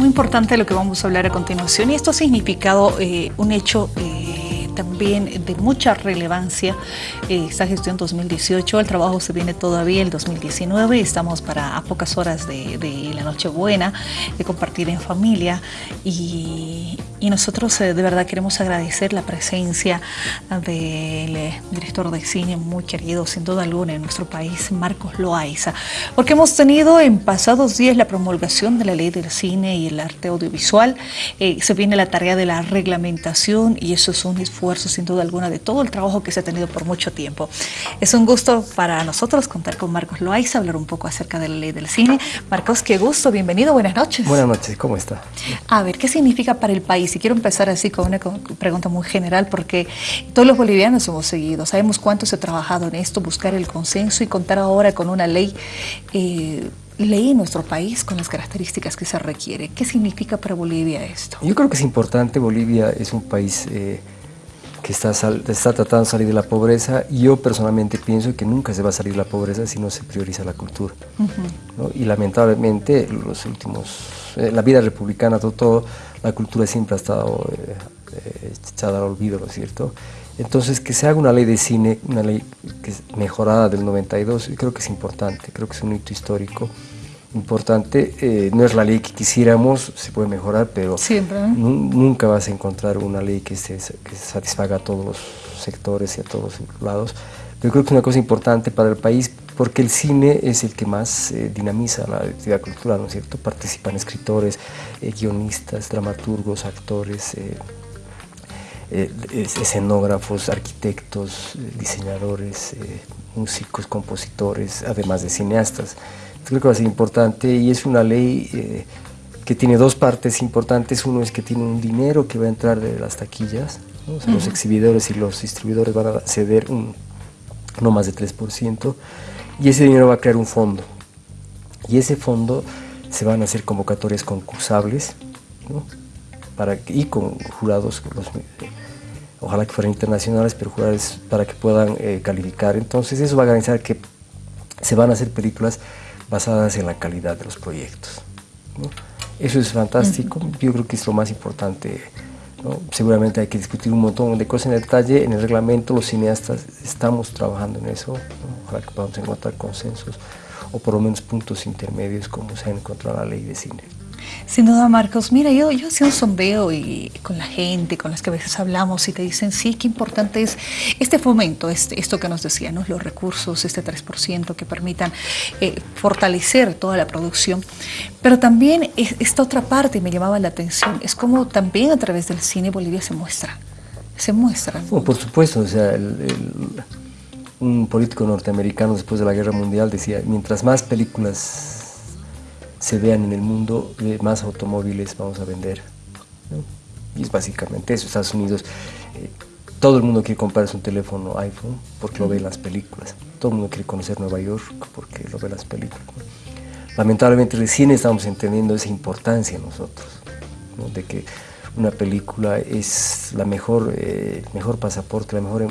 Muy importante lo que vamos a hablar a continuación y esto ha significado eh, un hecho eh, también de mucha relevancia eh, esta gestión 2018. El trabajo se viene todavía el 2019. Estamos para a pocas horas de, de la Nochebuena, de compartir en familia y, y nosotros de verdad queremos agradecer la presencia del director de cine muy querido, sin duda alguna, en nuestro país, Marcos Loaiza, porque hemos tenido en pasados días la promulgación de la ley del cine y el arte audiovisual. Eh, se viene la tarea de la reglamentación y eso es un esfuerzo esfuerzo, sin duda alguna, de todo el trabajo que se ha tenido por mucho tiempo. Es un gusto para nosotros contar con Marcos Loaiza, hablar un poco acerca de la ley del cine. Marcos, qué gusto, bienvenido, buenas noches. Buenas noches, ¿cómo está? A ver, ¿qué significa para el país? Y quiero empezar así con una pregunta muy general, porque todos los bolivianos hemos seguido, sabemos cuánto se ha trabajado en esto, buscar el consenso y contar ahora con una ley eh, ley en nuestro país con las características que se requiere. ¿Qué significa para Bolivia esto? Yo creo que es importante, Bolivia es un país eh, que está, está tratando de salir de la pobreza. y Yo personalmente pienso que nunca se va a salir de la pobreza si no se prioriza la cultura. Y lamentablemente, los últimos, eh, la vida republicana, todo, todo, la cultura siempre ha estado eh, eh, echada al olvido, ¿no es cierto? Entonces, que se haga una ley de cine, una ley que es mejorada del 92, creo que es importante, creo que es un hito histórico importante. Eh, no es la ley que quisiéramos, se puede mejorar, pero nunca vas a encontrar una ley que, se, satisfaga a todos los sectores y a todos los lados. Pero creo que es una cosa importante para el país porque el cine es el que más eh, dinamiza la actividad cultural, ¿no es cierto? Participan escritores, eh, guionistas, dramaturgos, actores, escenógrafos, arquitectos, diseñadores, músicos, compositores, además de cineastas creo que va a ser importante y es una ley eh, que tiene dos partes importantes. Uno es que tiene un dinero que va a entrar de las taquillas, los exhibidores y los distribuidores van a ceder un, no más de 3%, y ese dinero va a crear un fondo. Y ese fondo se van a hacer convocatorias concursables, para y con jurados, ojalá que fueran internacionales, pero jurados para que puedan eh, calificar. Entonces eso va a garantizar que se van a hacer películas basadas en la calidad de los proyectos. Eso es fantástico, yo creo que es lo más importante. Seguramente hay que discutir un montón de cosas en detalle, en el reglamento los cineastas estamos trabajando en eso, ojalá que podamos encontrar consensos o por lo menos puntos intermedios como se ha encontrado en la ley de cine. Sin duda, Marcos. Mira, yo, yo hacía un sondeo y, con la gente, con las que a veces hablamos y te dicen, sí, qué importante es este fomento, este, esto que nos decían, los recursos, este 3% que permitan eh, fortalecer toda la producción. Pero también esta otra parte me llamaba la atención, es como también a través del cine Bolivia se muestra, se muestra. por supuesto, o un político norteamericano después de la Guerra Mundial decía, mientras más películas se vean en el mundo, más automóviles vamos a vender. Y es básicamente eso. Estados Unidos, eh, todo el mundo quiere comprarse un teléfono iPhone porque lo ve en las películas. Todo el mundo quiere conocer Nueva York porque lo ve en las películas. Lamentablemente recién estamos entendiendo esa importancia nosotros, de que una película es la mejor, eh, mejor pasaporte, la mejor em,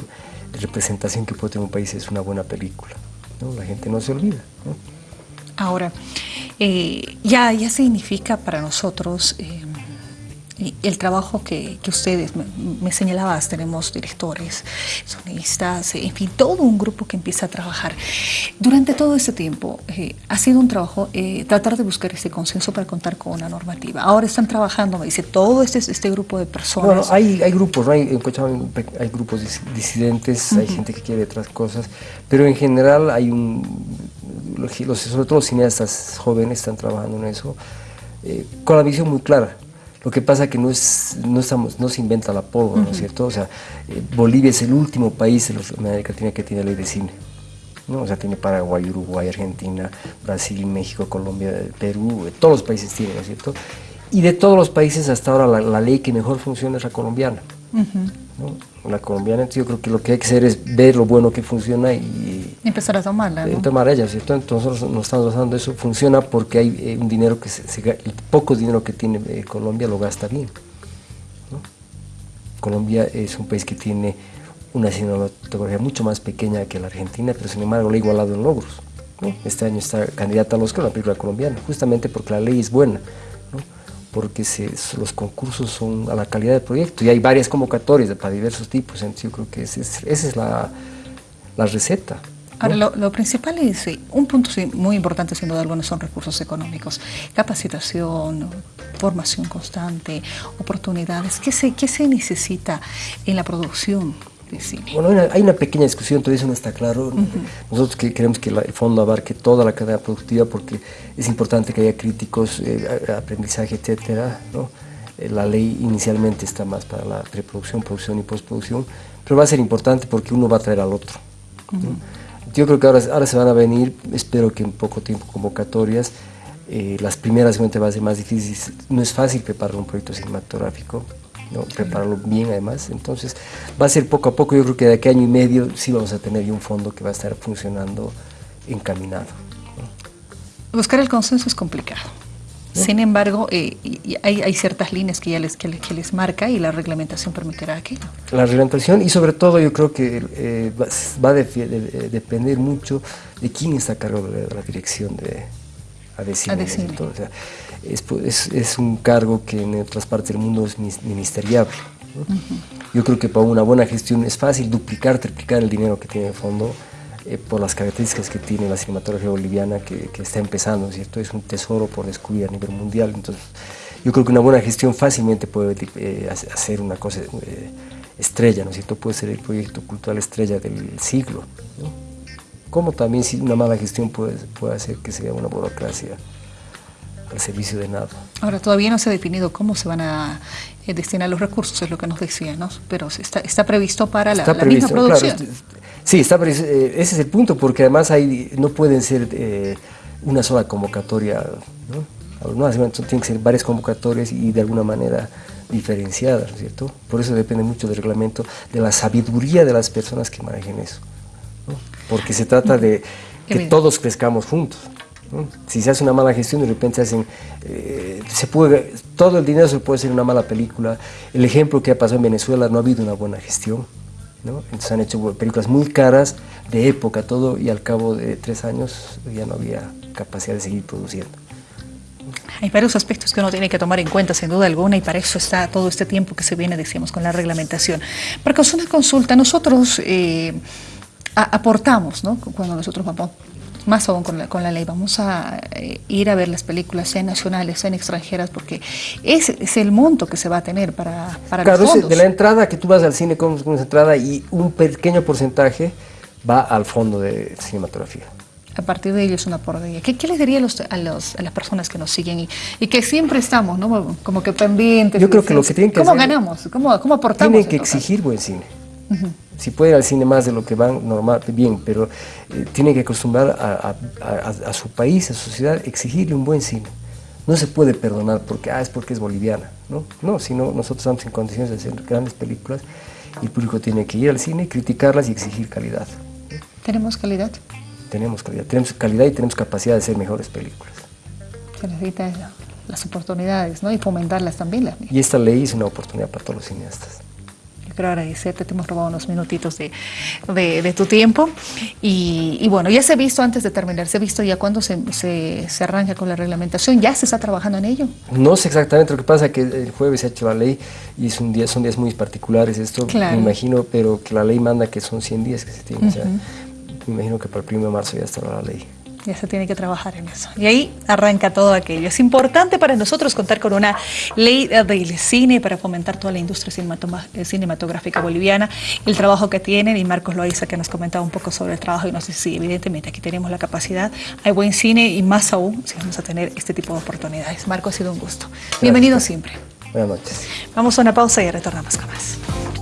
representación que puede tener un país es una buena película. La gente no se olvida. Ahora, eh, ya, ya significa para nosotros eh, el trabajo que, ustedes, me, señalabas, tenemos directores, sonistas, en fin, todo un grupo que empieza a trabajar. Durante todo este tiempo eh, ha sido un trabajo tratar de buscar ese consenso para contar con una normativa. Ahora están trabajando, me dice, todo este, este grupo de personas. Bueno, hay, hay grupos, hay, hay, grupos disidentes, hay gente que quiere otras cosas, pero en general hay un los, sobre todo los cineastas jóvenes están trabajando en eso, eh, con la visión muy clara. Lo que pasa es que no, es, no, estamos, no se inventa la pólvora, ¿no es cierto? O sea, eh, Bolivia es el último país en América Latina que tiene ley de cine. ¿no? O sea, tiene Paraguay, Uruguay, Argentina, Brasil, México, Colombia, Perú, eh, todos los países tienen, ¿no es cierto? Y de todos los países hasta ahora la, ley que mejor funciona es la colombiana la colombiana, yo creo que lo que hay que hacer es ver lo bueno que funciona y... Empezar a tomarla, ¿no? Tomar ella, ¿cierto? Entonces nosotros nos estamos basando eso, funciona porque hay eh, un dinero que, se, el poco dinero que tiene eh, Colombia lo gasta bien. Colombia es un país que tiene una cinematografía mucho más pequeña que la Argentina, pero sin embargo le ha igualado en logros. Este año está candidata a los Oscar la película colombiana, justamente porque la ley es buena. Porque los concursos son a la calidad del proyecto. Y hay varias convocatorias para diversos tipos, entonces yo creo que esa es, la, receta. Ahora, lo, principal es, un punto muy importante sin duda alguna son recursos económicos, capacitación, formación constante, oportunidades, ¿qué se, qué se necesita en la producción bueno, hay una, pequeña discusión, todavía eso no está claro. Nosotros que queremos que el fondo abarque toda la cadena productiva porque es importante que haya críticos, eh, aprendizaje, etcétera. Eh, la ley inicialmente está más para la preproducción, producción y postproducción, pero va a ser importante porque uno va a traer al otro. Yo creo que ahora, ahora se van a venir, espero que en poco tiempo, convocatorias. Eh, las primeras seguramente va a ser más difíciles. No es fácil preparar un proyecto cinematográfico, ¿no? prepararlo bien además. Entonces va a ser poco a poco, yo creo que de aquí a año y medio sí vamos a tener un fondo que va a estar funcionando encaminado. Buscar el consenso es complicado. Sin embargo, eh, hay, ciertas líneas que ya les, que, les marca y la reglamentación permitirá aquello. La reglamentación y sobre todo yo creo que eh, va, a depender mucho de quién está a cargo de la dirección de, es, un cargo que en otras partes del mundo es ministeriable. Yo creo que para una buena gestión es fácil duplicar, triplicar el dinero que tiene el fondo eh, por las características que tiene la cinematografía boliviana que, está empezando, ¿cierto? Es un tesoro por descubrir a nivel mundial. Entonces, yo creo que una buena gestión fácilmente puede eh, hacer una cosa eh, estrella, ¿no es cierto? Puede ser el proyecto cultural estrella del siglo. Como también si una mala gestión puede, puede hacer que sea una burocracia al servicio de nada. Ahora, todavía no se ha definido cómo se van a eh, destinar los recursos, es lo que nos decía, ¿no? Pero está, está previsto para la, misma producción. sí, está eh, ese es el punto, porque además hay, no pueden ser eh, una sola convocatoria, ¿no? no tienen que ser varias convocatorias y de alguna manera diferenciadas, ¿cierto? Por eso depende mucho del reglamento, de la sabiduría de las personas que manejen eso porque se trata de que todos crezcamos juntos. Si se hace una mala gestión, de repente hacen, eh, se puede, todo el dinero se puede hacer una mala película. El ejemplo que ha pasado en Venezuela, no ha habido una buena gestión. ¿no? Entonces han hecho películas muy caras, de época, todo, y al cabo de tres años ya no había capacidad de seguir produciendo. Hay varios aspectos que uno tiene que tomar en cuenta, sin duda alguna, y para eso está todo este tiempo que se viene, decíamos, con la reglamentación. Que una consulta, nosotros... Eh, aportamos, ¿no? Cuando nosotros vamos, más aún con la, con la ley, vamos a eh, ir a ver las películas, sean nacionales, sean extranjeras, porque ese es el monto que se va a tener para, para claro, los fondos. de la entrada que tú vas al cine con, con esa entrada y un pequeño porcentaje va al fondo de cinematografía a partir de ello es una portería. ¿Qué, ¿Qué, les diría a, los, a, los, a, las personas que nos siguen y, y, que siempre estamos, ¿no? Como que pendientes. Yo creo que lo que tienen que ¿Cómo ganamos? ¿Cómo, ¿Cómo aportamos? Tienen que exigir buen cine. Si puede ir al cine más de lo que van, normal, bien, pero eh, tiene que acostumbrar a, su país, a su sociedad, exigirle un buen cine. No se puede perdonar porque, ah, es porque es boliviana, ¿no? No, sino nosotros estamos en condiciones de hacer grandes películas y el público tiene que ir al cine, criticarlas y exigir calidad. ¿Tenemos calidad? Tenemos calidad, tenemos calidad y tenemos capacidad de hacer mejores películas. Se necesita las oportunidades, ¿no? Y fomentarlas también. y esta ley es una oportunidad para todos los cineastas quiero agradecerte, te hemos robado unos minutitos de, de, tu tiempo. Y, bueno, ya se ha visto antes de terminar, se ha visto ya cuando se, se, se, arranca con la reglamentación, ¿ya se está trabajando en ello? No sé exactamente, lo que pasa es que el jueves se ha hecho la ley y es un día, son días muy particulares esto, me imagino, pero que la ley manda que son 100 días que se o sea, me imagino que para el 1 de marzo ya estará la ley ya se tiene que trabajar en eso. Y ahí arranca todo aquello. Es importante para nosotros contar con una ley del cine para fomentar toda la industria eh, cinematográfica boliviana, el trabajo que tienen, y Marcos Loaiza que nos comentaba un poco sobre el trabajo y nos dice, sí, evidentemente aquí tenemos la capacidad, hay buen cine y más aún si vamos a tener este tipo de oportunidades. Marco, ha sido un gusto. Bienvenido siempre. Buenas noches. Vamos a una pausa y retornamos con más.